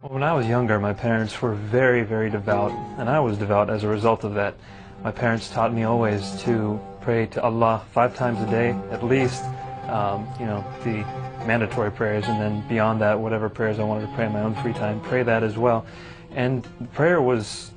When I was younger, my parents were very, very devout, and I was devout as a result of that. My parents taught me always to pray to Allah five times a day, at least, um, you know, the mandatory prayers, and then beyond that, whatever prayers I wanted to pray in my own free time, pray that as well. And prayer was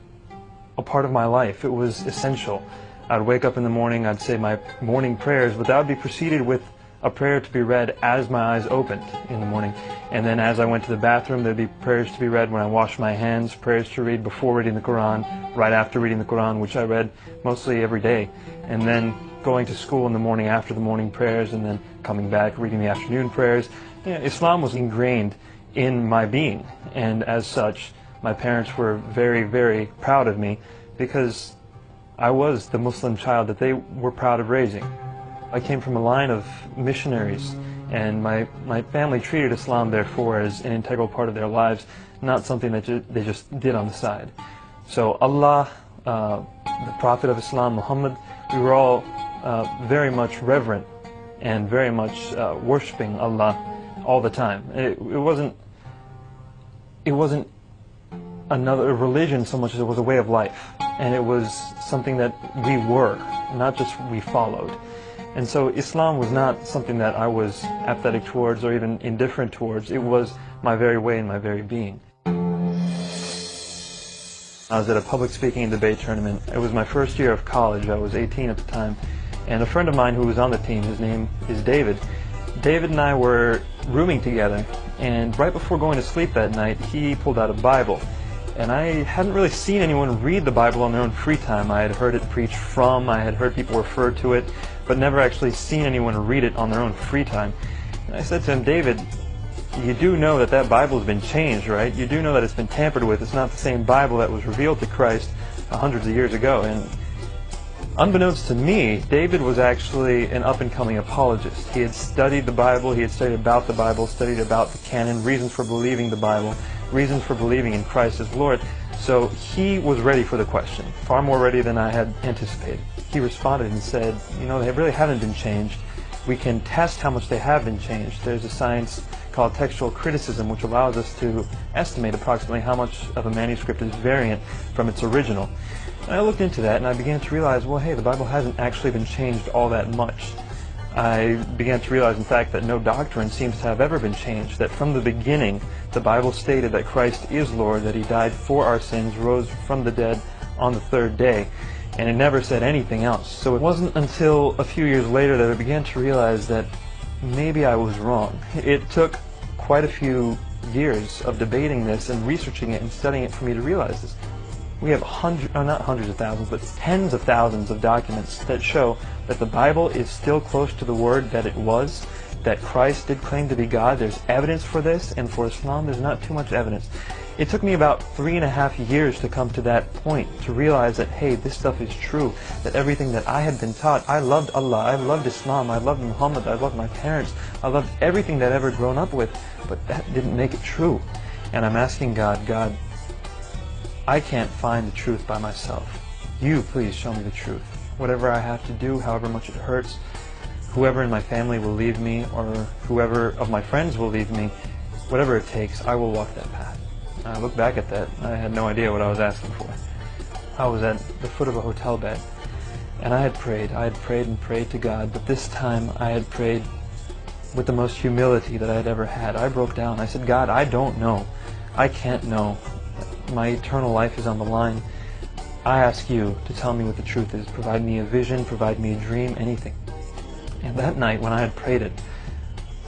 a part of my life. It was essential. I'd wake up in the morning, I'd say my morning prayers, but that would be preceded with a prayer to be read as my eyes opened in the morning. And then as I went to the bathroom, there'd be prayers to be read when I washed my hands, prayers to read before reading the Quran, right after reading the Quran, which I read mostly every day. And then going to school in the morning after the morning prayers, and then coming back, reading the afternoon prayers. You know, Islam was ingrained in my being. And as such, my parents were very, very proud of me because I was the Muslim child that they were proud of raising. I came from a line of missionaries, and my, my family treated Islam, therefore, as an integral part of their lives, not something that ju they just did on the side. So Allah, uh, the Prophet of Islam, Muhammad, we were all uh, very much reverent and very much uh, worshiping Allah all the time. It, it wasn't it wasn't another religion so much as it was a way of life, and it was something that we were, not just we followed. And so Islam was not something that I was apathetic towards or even indifferent towards. It was my very way and my very being. I was at a public speaking debate tournament. It was my first year of college. I was 18 at the time. And a friend of mine who was on the team, his name is David. David and I were rooming together. And right before going to sleep that night, he pulled out a Bible. And I hadn't really seen anyone read the Bible on their own free time. I had heard it preached from, I had heard people refer to it, but never actually seen anyone read it on their own free time. And I said to him, David, you do know that that Bible has been changed, right? You do know that it's been tampered with. It's not the same Bible that was revealed to Christ uh, hundreds of years ago. And unbeknownst to me, David was actually an up-and-coming apologist. He had studied the Bible, he had studied about the Bible, studied about the canon, reasons for believing the Bible, reasons for believing in Christ as Lord. So he was ready for the question, far more ready than I had anticipated. He responded and said, you know, they really haven't been changed. We can test how much they have been changed. There's a science called textual criticism which allows us to estimate approximately how much of a manuscript is variant from its original. And I looked into that and I began to realize, well, hey, the Bible hasn't actually been changed all that much. I began to realize, in fact, that no doctrine seems to have ever been changed, that from the beginning, the Bible stated that Christ is Lord, that he died for our sins, rose from the dead on the third day, and it never said anything else. So it wasn't until a few years later that I began to realize that maybe I was wrong. It took quite a few years of debating this and researching it and studying it for me to realize this. We have hundreds, oh, not hundreds of thousands, but tens of thousands of documents that show that the Bible is still close to the word that it was, that Christ did claim to be God. There's evidence for this, and for Islam, there's not too much evidence. It took me about three and a half years to come to that point, to realize that, hey, this stuff is true, that everything that I had been taught, I loved Allah, I loved Islam, I loved Muhammad, I loved my parents, I loved everything that I'd ever grown up with, but that didn't make it true. And I'm asking God, God, I can't find the truth by myself. You please show me the truth. Whatever I have to do, however much it hurts, whoever in my family will leave me or whoever of my friends will leave me, whatever it takes, I will walk that path. I look back at that, I had no idea what I was asking for. I was at the foot of a hotel bed, and I had prayed. I had prayed and prayed to God, but this time I had prayed with the most humility that I had ever had. I broke down. I said, God, I don't know. I can't know my eternal life is on the line, I ask you to tell me what the truth is. Provide me a vision, provide me a dream, anything. And that night when I had prayed it,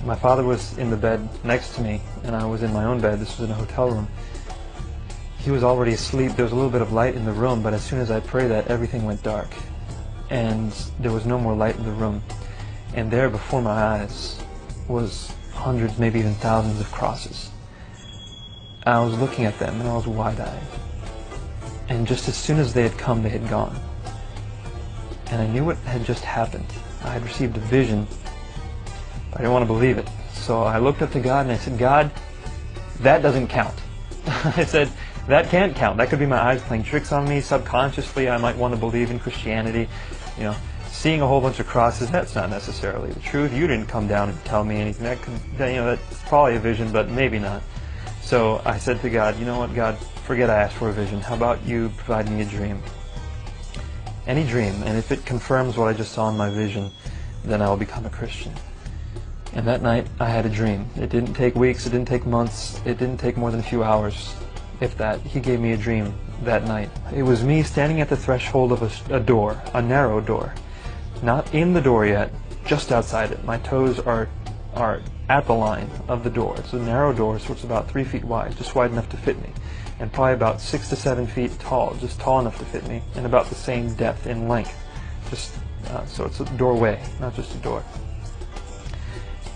my father was in the bed next to me, and I was in my own bed. This was in a hotel room. He was already asleep. There was a little bit of light in the room, but as soon as I prayed that, everything went dark. And there was no more light in the room. And there before my eyes was hundreds, maybe even thousands of crosses. I was looking at them and I was wide-eyed. And just as soon as they had come, they had gone. And I knew what had just happened. I had received a vision, I didn't want to believe it. So I looked up to God and I said, God, that doesn't count. I said, that can't count. That could be my eyes playing tricks on me. Subconsciously, I might want to believe in Christianity. You know, seeing a whole bunch of crosses, that's not necessarily the truth. You didn't come down and tell me anything. That could, you know, that's probably a vision, but maybe not. So I said to God, you know what, God, forget I asked for a vision. How about you provide me a dream? Any dream, and if it confirms what I just saw in my vision, then I will become a Christian. And that night, I had a dream. It didn't take weeks, it didn't take months, it didn't take more than a few hours, if that. He gave me a dream that night. It was me standing at the threshold of a, a door, a narrow door. Not in the door yet, just outside it. My toes are, are at the line of the door. It's a narrow door, so it's about three feet wide, just wide enough to fit me. And probably about six to seven feet tall, just tall enough to fit me, and about the same depth in length. Just uh, so it's a doorway, not just a door.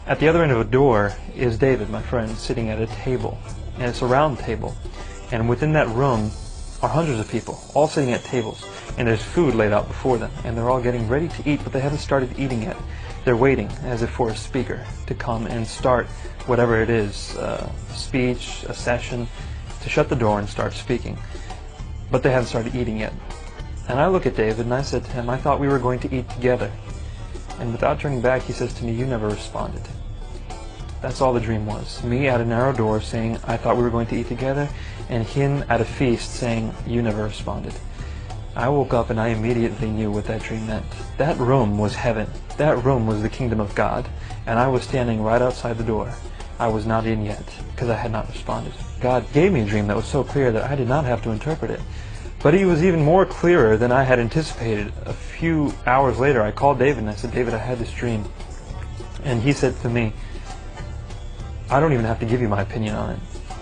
At the other end of a door is David, my friend, sitting at a table. And it's a round table. And within that room are hundreds of people, all sitting at tables. And there's food laid out before them. And they're all getting ready to eat, but they haven't started eating yet. They're waiting, as if for a speaker, to come and start whatever it is, uh, speech, a session, to shut the door and start speaking. But they haven't started eating yet. And I look at David and I said to him, I thought we were going to eat together. And without turning back, he says to me, you never responded. That's all the dream was. Me at a narrow door saying, I thought we were going to eat together, and him at a feast saying, you never responded. I woke up and I immediately knew what that dream meant. That room was heaven. That room was the kingdom of God. And I was standing right outside the door. I was not in yet, because I had not responded. God gave me a dream that was so clear that I did not have to interpret it. But it was even more clearer than I had anticipated. A few hours later, I called David and I said, David, I had this dream. And he said to me, I don't even have to give you my opinion on it.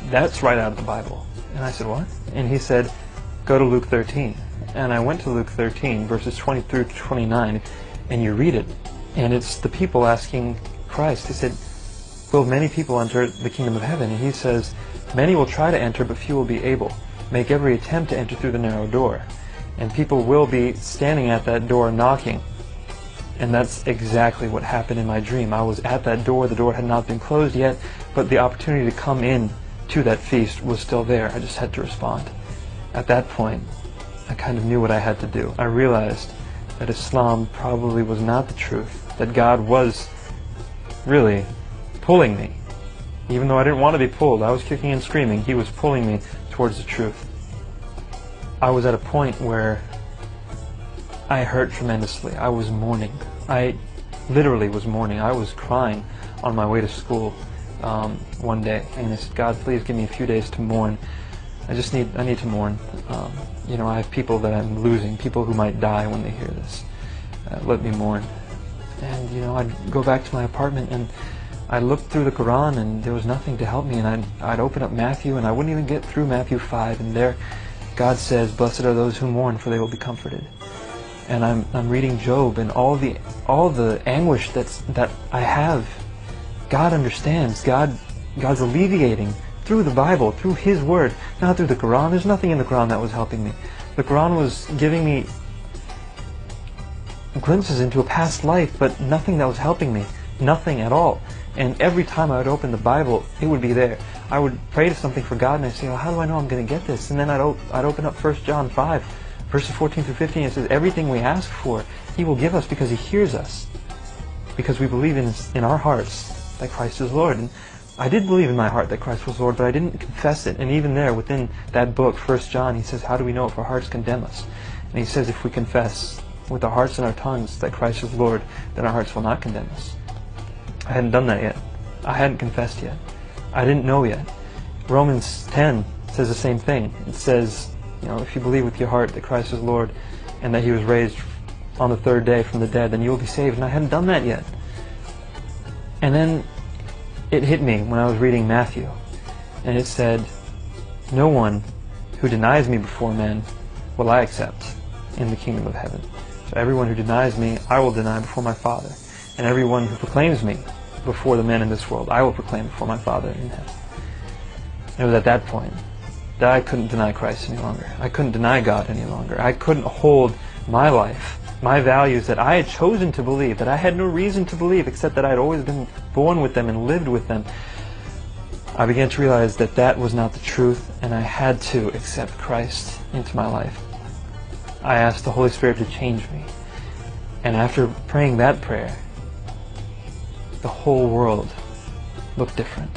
That's right out of the Bible. And I said, what? And he said, go to Luke 13. And I went to Luke 13, verses 20 through 29, and you read it. And it's the people asking Christ. He said, will many people enter the kingdom of heaven? And he says, many will try to enter, but few will be able make every attempt to enter through the narrow door. And people will be standing at that door knocking. And that's exactly what happened in my dream. I was at that door. The door had not been closed yet, but the opportunity to come in to that feast was still there. I just had to respond. At that point, I kind of knew what I had to do. I realized that Islam probably was not the truth, that God was really pulling me. Even though I didn't want to be pulled, I was kicking and screaming, He was pulling me towards the truth. I was at a point where I hurt tremendously. I was mourning. I literally was mourning. I was crying on my way to school um, one day, and I said, "God, please give me a few days to mourn. I just need I need to mourn. Um, you know, I have people that I'm losing, people who might die when they hear this. Uh, let me mourn." And you know, I'd go back to my apartment and I looked through the Quran and there was nothing to help me and I'd, I'd open up Matthew and I wouldn't even get through Matthew 5 and there God says, blessed are those who mourn for they will be comforted. And I'm, I'm reading Job and all the, all the anguish that's, that I have, God understands. God, God's alleviating through the Bible, through His Word, not through the Quran. There's nothing in the Quran that was helping me. The Quran was giving me glimpses into a past life, but nothing that was helping me. Nothing at all. And every time I would open the Bible, it would be there. I would pray to something for God, and I'd say, how do I know I'm going to get this? And then I'd, I'd open up 1 John 5, verses 14 through 15. It says, everything we ask for, He will give us because He hears us. Because we believe in, in our hearts that Christ is Lord. And I did believe in my heart that Christ was Lord, but I didn't confess it. And even there, within that book, 1 John, he says, how do we know if our hearts condemn us? And he says, if we confess with our hearts and our tongues that Christ is Lord, then our hearts will not condemn us. I hadn't done that yet. I hadn't confessed yet. I didn't know yet. Romans 10 says the same thing. It says, you know, if you believe with your heart that Christ is Lord and that he was raised on the third day from the dead, then you will be saved. And I hadn't done that yet. And then it hit me when I was reading Matthew. And it said, no one who denies me before men will I accept in the kingdom of heaven. So everyone who denies me, I will deny before my Father and everyone who proclaims me before the men in this world, I will proclaim before my Father in heaven. It was at that point that I couldn't deny Christ any longer. I couldn't deny God any longer. I couldn't hold my life, my values that I had chosen to believe, that I had no reason to believe except that I had always been born with them and lived with them. I began to realize that that was not the truth and I had to accept Christ into my life. I asked the Holy Spirit to change me. And after praying that prayer, the whole world looked different.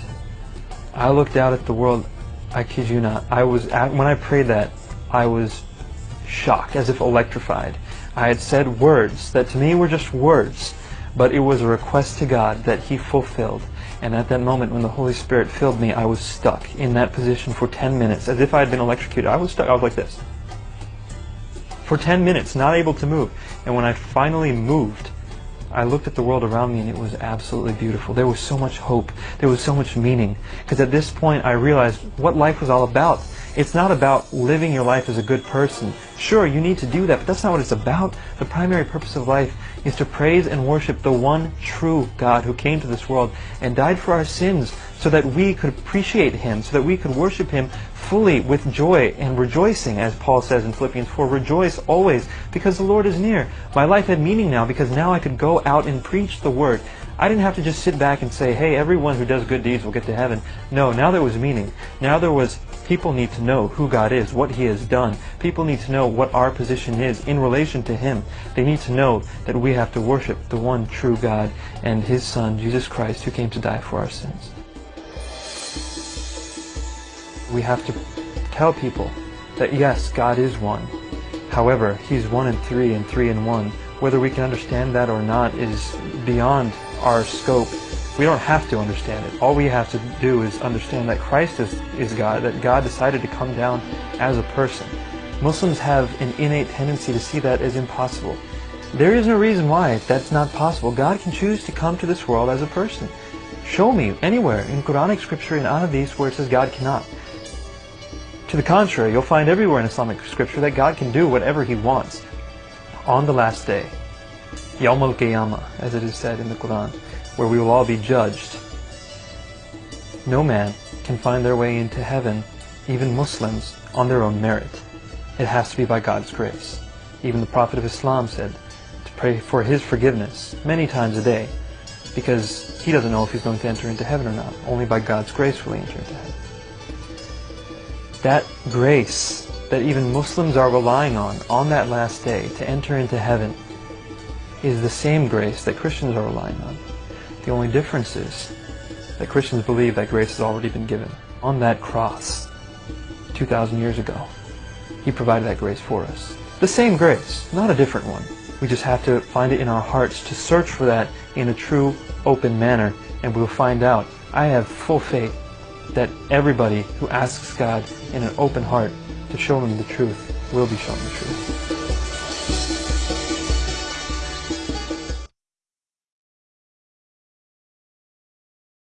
I looked out at the world, I kid you not, I was, when I prayed that, I was shocked, as if electrified. I had said words that to me were just words, but it was a request to God that He fulfilled. And at that moment when the Holy Spirit filled me, I was stuck in that position for 10 minutes, as if I had been electrocuted. I was stuck, I was like this. For 10 minutes, not able to move. And when I finally moved, I looked at the world around me and it was absolutely beautiful. There was so much hope. There was so much meaning. Because at this point I realized what life was all about. It's not about living your life as a good person. Sure, you need to do that, but that's not what it's about. The primary purpose of life is to praise and worship the one true God who came to this world and died for our sins so that we could appreciate Him, so that we could worship Him fully with joy and rejoicing, as Paul says in Philippians 4, rejoice always because the Lord is near. My life had meaning now because now I could go out and preach the Word. I didn't have to just sit back and say, hey, everyone who does good deeds will get to heaven. No, now there was meaning. Now there was, people need to know who God is, what He has done. People need to know what our position is in relation to Him. They need to know that we have to worship the one true God and His Son, Jesus Christ, who came to die for our sins. We have to tell people that yes, God is one. However, He's one and three and three and one. Whether we can understand that or not is beyond our scope. We don't have to understand it. All we have to do is understand that Christ is, is God, that God decided to come down as a person. Muslims have an innate tendency to see that as impossible. There is no reason why that's not possible. God can choose to come to this world as a person. Show me anywhere in Quranic scripture in Ahadith where it says God cannot. To the contrary, you'll find everywhere in Islamic scripture that God can do whatever He wants on the last day. Yawm al-Qiyamah, as it is said in the Quran, where we will all be judged. No man can find their way into heaven, even Muslims, on their own merit. It has to be by God's grace. Even the Prophet of Islam said to pray for his forgiveness many times a day, because he doesn't know if he's going to enter into heaven or not. Only by God's grace will he enter into heaven. That grace that even Muslims are relying on, on that last day, to enter into heaven, is the same grace that Christians are relying on. The only difference is that Christians believe that grace has already been given. On that cross, 2,000 years ago, He provided that grace for us. The same grace, not a different one. We just have to find it in our hearts to search for that in a true, open manner, and we'll find out. I have full faith that everybody who asks God in an open heart to show them the truth will be shown the truth.